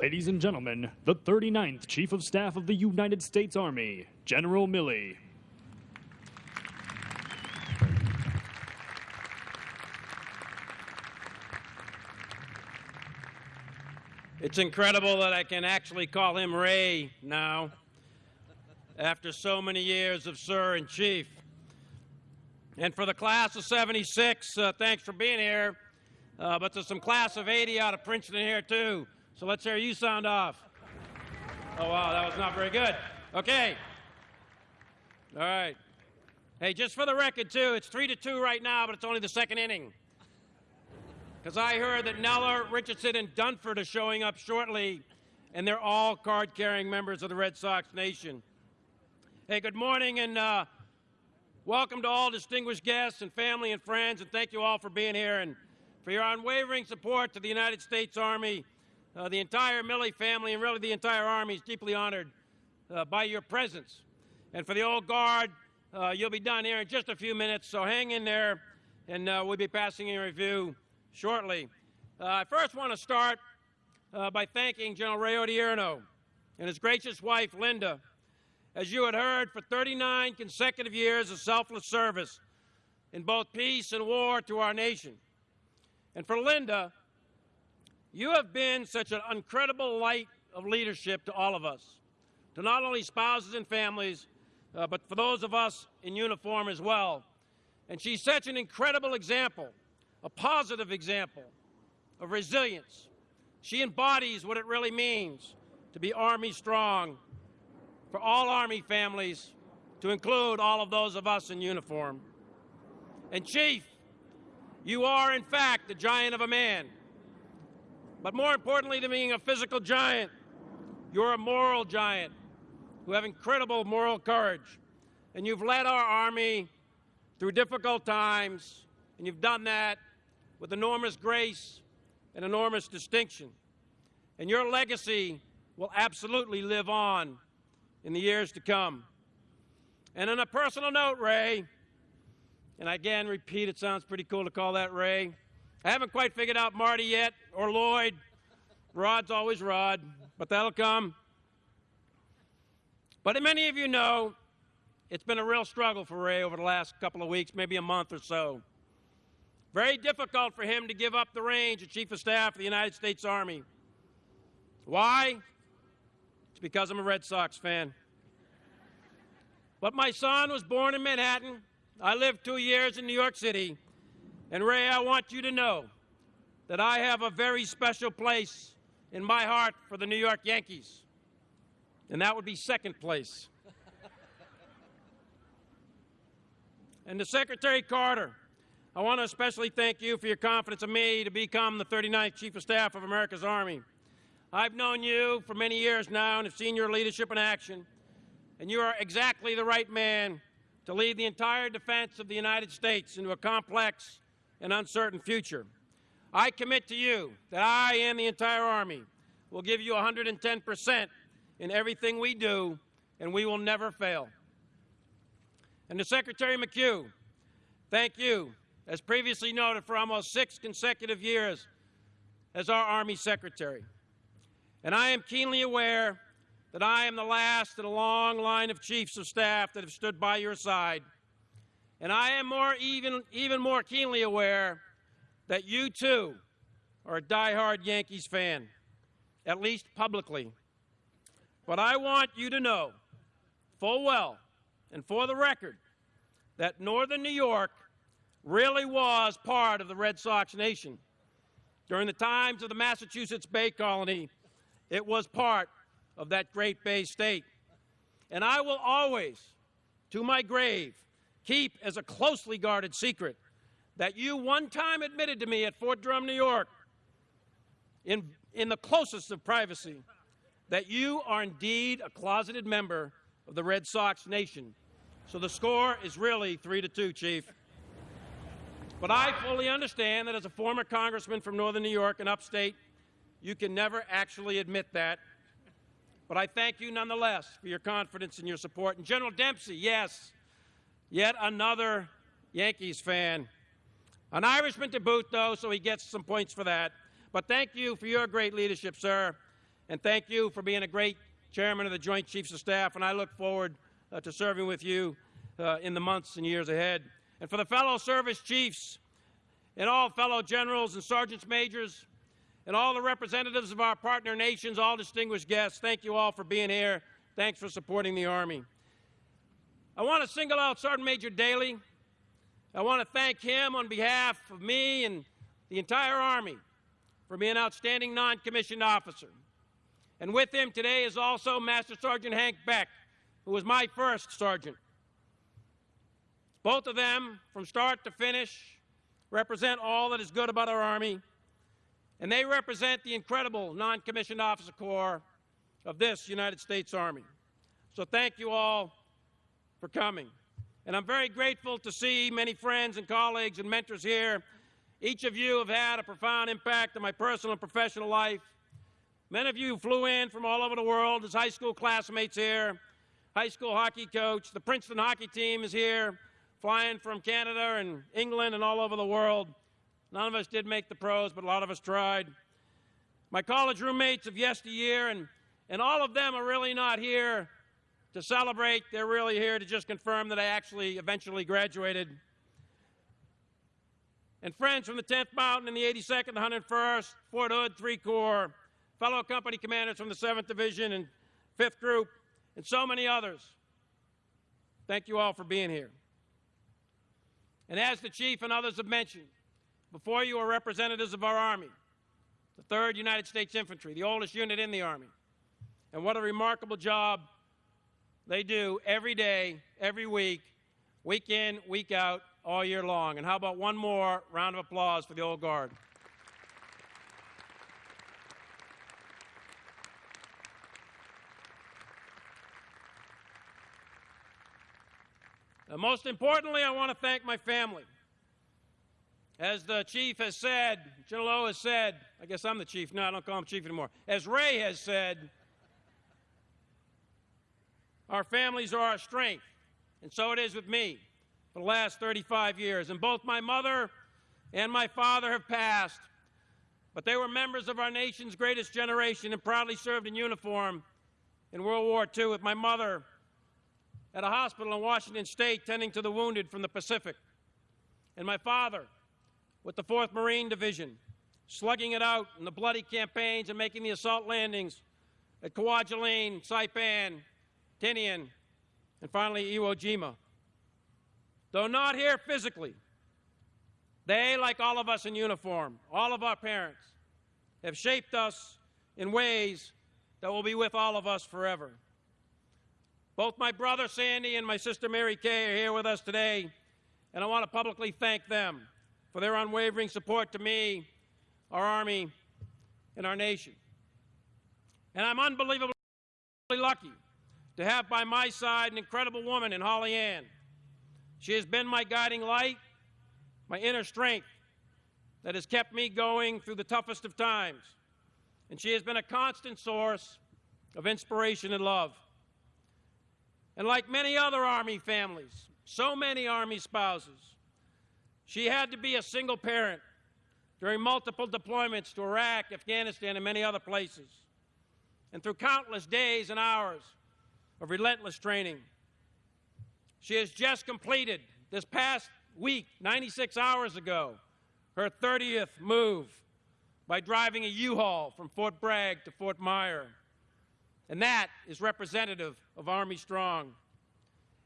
Ladies and gentlemen, the 39th Chief of Staff of the United States Army, General Milley. It's incredible that I can actually call him Ray now, after so many years of Sir and Chief. And for the class of 76, uh, thanks for being here. Uh, but there's some class of 80 out of Princeton here, too. So let's hear you sound off. Oh, wow, that was not very good. Okay. All right. Hey, just for the record, too, it's 3 to 2 right now, but it's only the second inning. Because I heard that Neller, Richardson, and Dunford are showing up shortly, and they're all card carrying members of the Red Sox Nation. Hey, good morning, and uh, welcome to all distinguished guests and family and friends, and thank you all for being here and for your unwavering support to the United States Army. Uh, the entire Milley family and really the entire Army is deeply honored uh, by your presence. And for the old guard, uh, you'll be done here in just a few minutes, so hang in there, and uh, we'll be passing in review shortly. Uh, I first want to start uh, by thanking General Ray Odierno and his gracious wife, Linda. As you had heard, for 39 consecutive years of selfless service in both peace and war to our nation. And for Linda, you have been such an incredible light of leadership to all of us, to not only spouses and families, uh, but for those of us in uniform as well. And she's such an incredible example, a positive example of resilience. She embodies what it really means to be Army strong for all Army families, to include all of those of us in uniform. And Chief, you are, in fact, the giant of a man. But more importantly than being a physical giant, you're a moral giant who have incredible moral courage. And you've led our Army through difficult times, and you've done that with enormous grace and enormous distinction. And your legacy will absolutely live on in the years to come. And on a personal note, Ray, and I again, repeat, it sounds pretty cool to call that Ray. I haven't quite figured out Marty yet, or Lloyd. Rod's always Rod, but that'll come. But many of you know it's been a real struggle for Ray over the last couple of weeks, maybe a month or so. Very difficult for him to give up the range of Chief of Staff of the United States Army. Why? It's because I'm a Red Sox fan. But my son was born in Manhattan. I lived two years in New York City. And Ray, I want you to know that I have a very special place in my heart for the New York Yankees. And that would be second place. and to Secretary Carter, I want to especially thank you for your confidence in me to become the 39th Chief of Staff of America's Army. I've known you for many years now and have seen your leadership in action, and you are exactly the right man to lead the entire defense of the United States into a complex and uncertain future. I commit to you that I and the entire Army will give you 110 percent in everything we do, and we will never fail. And to Secretary McHugh, thank you as previously noted, for almost six consecutive years as our Army Secretary. And I am keenly aware that I am the last in a long line of chiefs of staff that have stood by your side. And I am more even, even more keenly aware that you too are a diehard Yankees fan, at least publicly. But I want you to know full well and for the record that Northern New York really was part of the Red Sox nation. During the times of the Massachusetts Bay Colony, it was part of that great Bay State. And I will always, to my grave, keep as a closely guarded secret that you one time admitted to me at Fort Drum, New York, in, in the closest of privacy, that you are indeed a closeted member of the Red Sox nation. So the score is really three to two, Chief. But I fully understand that as a former congressman from northern New York and upstate, you can never actually admit that. But I thank you nonetheless for your confidence and your support. And General Dempsey, yes, yet another Yankees fan. An Irishman to boot, though, so he gets some points for that. But thank you for your great leadership, sir. And thank you for being a great chairman of the Joint Chiefs of Staff, and I look forward uh, to serving with you uh, in the months and years ahead. And for the fellow service chiefs and all fellow generals and sergeants majors and all the representatives of our partner nations, all distinguished guests, thank you all for being here. Thanks for supporting the Army. I want to single out Sergeant Major Dailey. I want to thank him on behalf of me and the entire Army for being an outstanding non-commissioned officer. And with him today is also Master Sergeant Hank Beck, who was my first sergeant. Both of them, from start to finish, represent all that is good about our Army, and they represent the incredible non-commissioned officer corps of this United States Army. So thank you all for coming. And I'm very grateful to see many friends and colleagues and mentors here. Each of you have had a profound impact on my personal and professional life. Many of you flew in from all over the world as high school classmates here. High school hockey coach. The Princeton hockey team is here, flying from Canada and England and all over the world. None of us did make the pros, but a lot of us tried. My college roommates of yesteryear, and, and all of them are really not here to celebrate. They're really here to just confirm that I actually eventually graduated. And friends from the 10th Mountain and the 82nd, 101st, Fort Hood, 3 Corps, fellow company commanders from the 7th Division and 5th Group, and so many others. Thank you all for being here. And as the Chief and others have mentioned, before you are representatives of our Army, the 3rd United States Infantry, the oldest unit in the Army. And what a remarkable job they do every day, every week, week in, week out, all year long. And how about one more round of applause for the Old Guard? And most importantly, I want to thank my family. As the chief has said, General O has said, I guess I'm the chief. No, I don't call him chief anymore. As Ray has said, our families are our strength, and so it is with me for the last 35 years. And both my mother and my father have passed, but they were members of our nation's greatest generation and proudly served in uniform in World War II with my mother at a hospital in Washington State tending to the wounded from the Pacific, and my father with the 4th Marine Division, slugging it out in the bloody campaigns and making the assault landings at Kwajalein, Saipan, Tinian, and finally Iwo Jima. Though not here physically, they, like all of us in uniform, all of our parents, have shaped us in ways that will be with all of us forever. Both my brother Sandy and my sister Mary Kay are here with us today, and I want to publicly thank them for their unwavering support to me, our Army, and our nation. And I'm unbelievably lucky to have by my side an incredible woman in Hollyanne. She has been my guiding light, my inner strength that has kept me going through the toughest of times. And she has been a constant source of inspiration and love. And like many other Army families, so many Army spouses, she had to be a single parent during multiple deployments to Iraq, Afghanistan, and many other places. And through countless days and hours of relentless training. She has just completed this past week, 96 hours ago, her 30th move by driving a U-Haul from Fort Bragg to Fort Myer. And that is representative of Army Strong.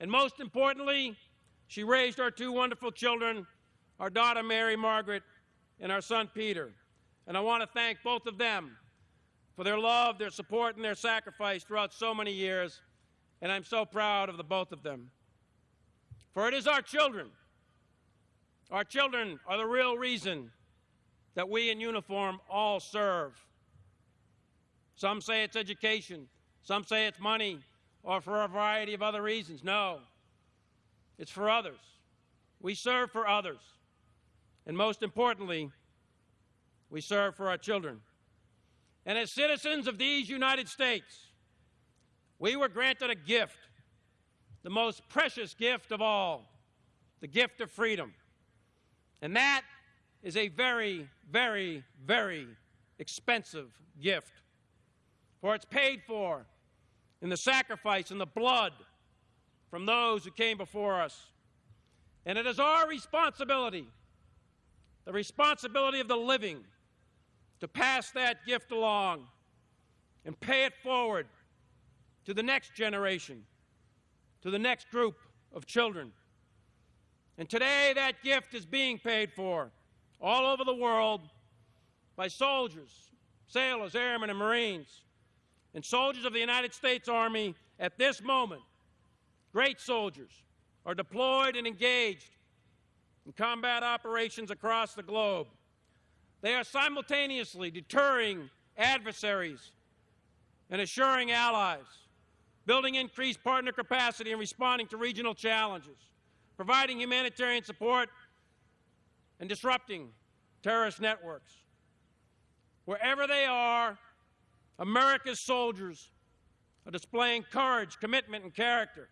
And most importantly, she raised our two wonderful children our daughter Mary Margaret, and our son Peter. And I want to thank both of them for their love, their support, and their sacrifice throughout so many years. And I'm so proud of the both of them. For it is our children. Our children are the real reason that we in uniform all serve. Some say it's education, some say it's money, or for a variety of other reasons. No, it's for others. We serve for others. And most importantly, we serve for our children. And as citizens of these United States, we were granted a gift, the most precious gift of all, the gift of freedom. And that is a very, very, very expensive gift. for it's paid for in the sacrifice and the blood from those who came before us. And it is our responsibility, the responsibility of the living, to pass that gift along and pay it forward to the next generation, to the next group of children. And today, that gift is being paid for all over the world by soldiers, sailors, airmen, and Marines, and soldiers of the United States Army at this moment. Great soldiers are deployed and engaged in combat operations across the globe. They are simultaneously deterring adversaries and assuring allies, building increased partner capacity and responding to regional challenges, providing humanitarian support, and disrupting terrorist networks. Wherever they are, America's soldiers are displaying courage, commitment, and character.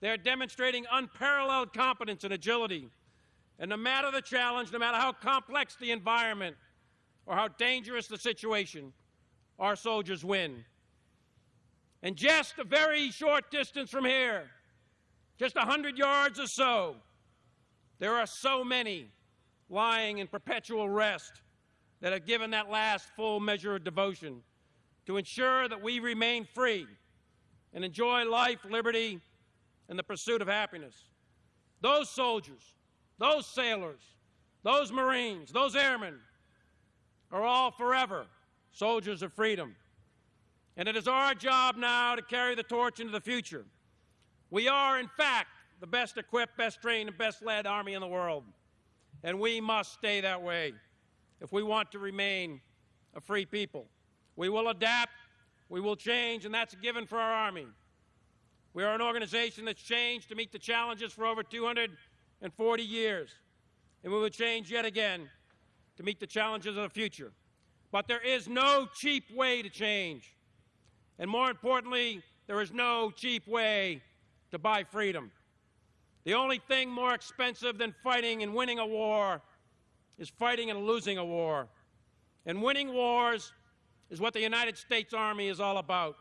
They are demonstrating unparalleled competence and agility. And no matter the challenge, no matter how complex the environment or how dangerous the situation, our soldiers win. And just a very short distance from here, just a 100 yards or so, there are so many lying in perpetual rest that have given that last full measure of devotion to ensure that we remain free and enjoy life, liberty, and the pursuit of happiness. Those soldiers, those sailors, those Marines, those airmen are all forever soldiers of freedom. And it is our job now to carry the torch into the future. We are, in fact, the best equipped, best trained, and best led Army in the world. And we must stay that way if we want to remain a free people. We will adapt, we will change, and that's a given for our Army. We are an organization that's changed to meet the challenges for over 240 years, and we will change yet again to meet the challenges of the future. But there is no cheap way to change. And more importantly, there is no cheap way to buy freedom. The only thing more expensive than fighting and winning a war is fighting and losing a war. And winning wars is what the United States Army is all about.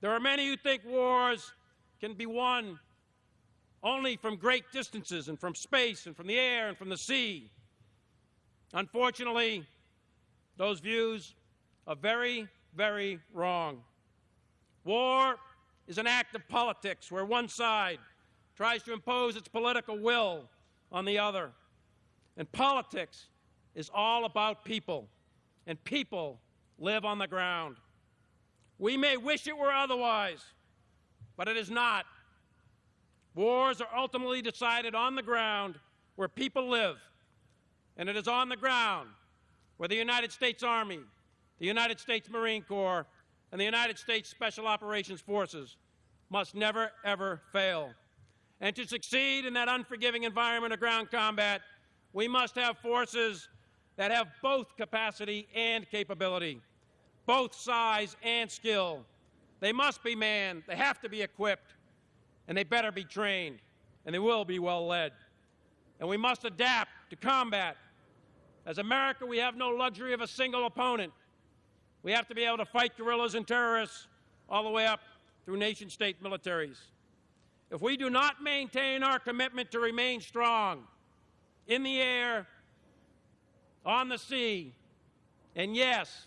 There are many who think wars can be won only from great distances and from space and from the air and from the sea. Unfortunately, those views are very, very wrong. War is an act of politics where one side tries to impose its political will on the other. And politics is all about people, and people live on the ground. We may wish it were otherwise, but it is not. Wars are ultimately decided on the ground where people live, and it is on the ground where the United States Army, the United States Marine Corps, and the United States Special Operations Forces must never, ever fail. And to succeed in that unforgiving environment of ground combat, we must have forces that have both capacity and capability, both size and skill. They must be manned, they have to be equipped, and they better be trained, and they will be well led. And we must adapt to combat. As America, we have no luxury of a single opponent. We have to be able to fight guerrillas and terrorists all the way up through nation state militaries. If we do not maintain our commitment to remain strong in the air, on the sea, and yes,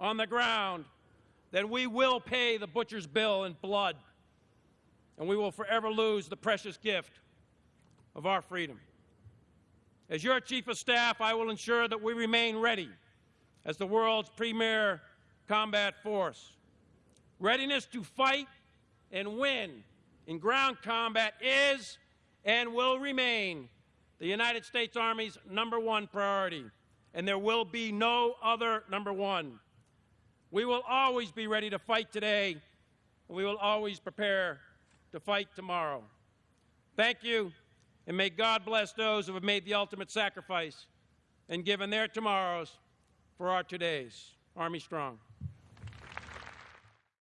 on the ground, then we will pay the butcher's bill in blood, and we will forever lose the precious gift of our freedom. As your Chief of Staff, I will ensure that we remain ready as the world's premier combat force. Readiness to fight and win in ground combat is and will remain the United States Army's number one priority, and there will be no other number one. We will always be ready to fight today, and we will always prepare to fight tomorrow. Thank you, and may God bless those who have made the ultimate sacrifice and given their tomorrows for our todays. Army strong.